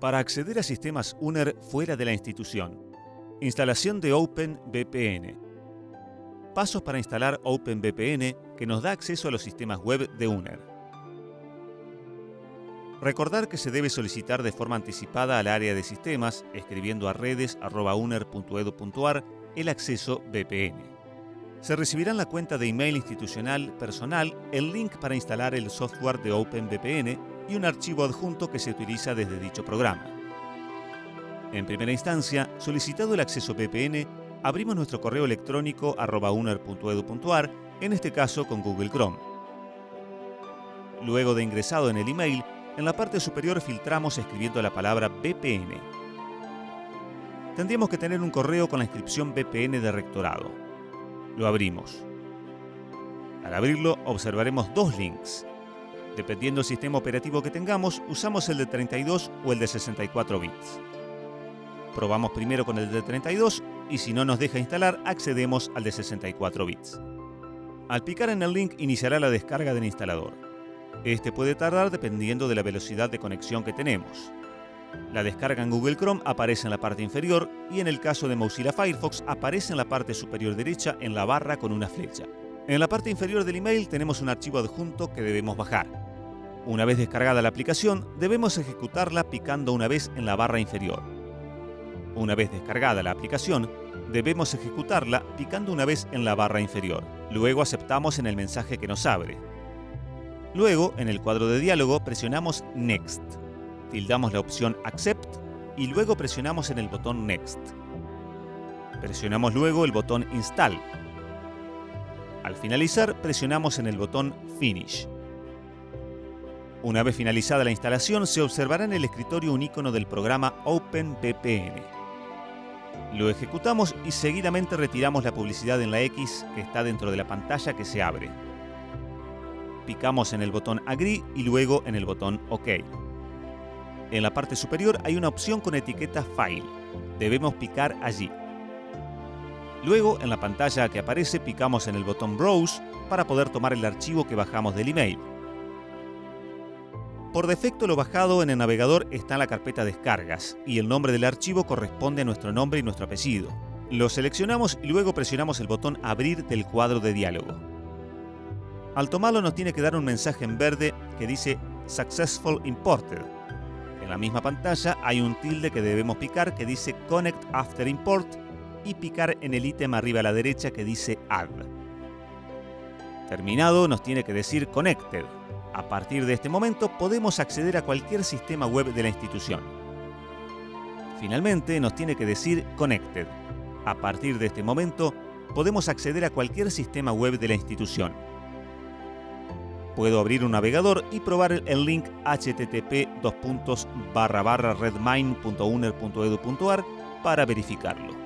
Para acceder a sistemas UNER fuera de la institución. Instalación de OpenVPN. Pasos para instalar OpenVPN que nos da acceso a los sistemas web de UNER. Recordar que se debe solicitar de forma anticipada al área de sistemas, escribiendo a redes.uner.edu.ar el acceso VPN. Se recibirá en la cuenta de email institucional personal el link para instalar el software de OpenVPN y un archivo adjunto que se utiliza desde dicho programa. En primera instancia, solicitado el acceso VPN, abrimos nuestro correo electrónico uner.edu.ar, en este caso con Google Chrome. Luego de ingresado en el email, en la parte superior filtramos escribiendo la palabra VPN. Tendríamos que tener un correo con la inscripción VPN de rectorado. Lo abrimos. Al abrirlo observaremos dos links, Dependiendo del sistema operativo que tengamos, usamos el de 32 o el de 64 bits. Probamos primero con el de 32 y si no nos deja instalar, accedemos al de 64 bits. Al picar en el link iniciará la descarga del instalador. Este puede tardar dependiendo de la velocidad de conexión que tenemos. La descarga en Google Chrome aparece en la parte inferior y en el caso de Mozilla Firefox aparece en la parte superior derecha en la barra con una flecha. En la parte inferior del email tenemos un archivo adjunto que debemos bajar. Una vez descargada la aplicación, debemos ejecutarla picando una vez en la barra inferior. Una vez descargada la aplicación, debemos ejecutarla picando una vez en la barra inferior. Luego aceptamos en el mensaje que nos abre. Luego, en el cuadro de diálogo, presionamos Next. Tildamos la opción Accept y luego presionamos en el botón Next. Presionamos luego el botón Install al finalizar, presionamos en el botón Finish. Una vez finalizada la instalación, se observará en el escritorio un icono del programa OpenVPN. Lo ejecutamos y seguidamente retiramos la publicidad en la X que está dentro de la pantalla que se abre. Picamos en el botón Agree y luego en el botón OK. En la parte superior hay una opción con etiqueta File. Debemos picar allí. Luego, en la pantalla que aparece, picamos en el botón Browse para poder tomar el archivo que bajamos del email. Por defecto lo bajado en el navegador está en la carpeta Descargas y el nombre del archivo corresponde a nuestro nombre y nuestro apellido. Lo seleccionamos y luego presionamos el botón Abrir del cuadro de diálogo. Al tomarlo nos tiene que dar un mensaje en verde que dice Successful Imported. En la misma pantalla hay un tilde que debemos picar que dice Connect After Import y picar en el ítem arriba a la derecha que dice Add. Terminado nos tiene que decir Connected. A partir de este momento podemos acceder a cualquier sistema web de la institución. Finalmente nos tiene que decir Connected. A partir de este momento podemos acceder a cualquier sistema web de la institución. Puedo abrir un navegador y probar el link http redmine.uner.edu.ar para verificarlo.